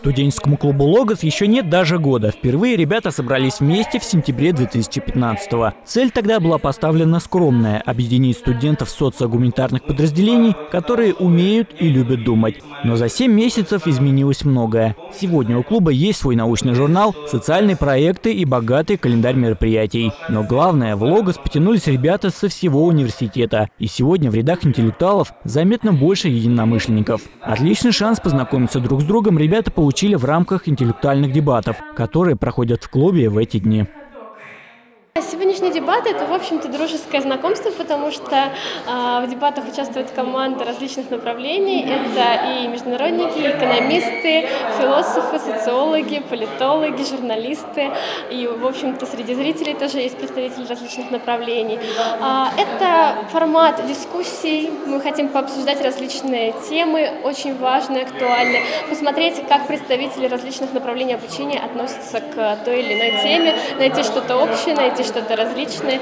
Студенческому клубу «Логос» еще нет даже года. Впервые ребята собрались вместе в сентябре 2015-го. Цель тогда была поставлена скромная – объединить студентов социогуманитарных подразделений, которые умеют и любят думать. Но за 7 месяцев изменилось многое. Сегодня у клуба есть свой научный журнал, социальные проекты и богатый календарь мероприятий. Но главное, в «Логос» потянулись ребята со всего университета. И сегодня в рядах интеллектуалов заметно больше единомышленников. Отличный шанс познакомиться друг с другом ребята получили получили в рамках интеллектуальных дебатов, которые проходят в клубе в эти дни. Сегодняшние дебаты – это, в общем-то, дружеское знакомство, потому что э, в дебатах участвуют команды различных направлений. Это и международники, и экономисты, философы, социологи, политологи, журналисты. И, в общем-то, среди зрителей тоже есть представители различных направлений. Э, это формат дискуссий. Мы хотим пообсуждать различные темы, очень важные, актуальные. Посмотреть, как представители различных направлений обучения относятся к той или иной теме, найти что-то общее, найти что-то различное.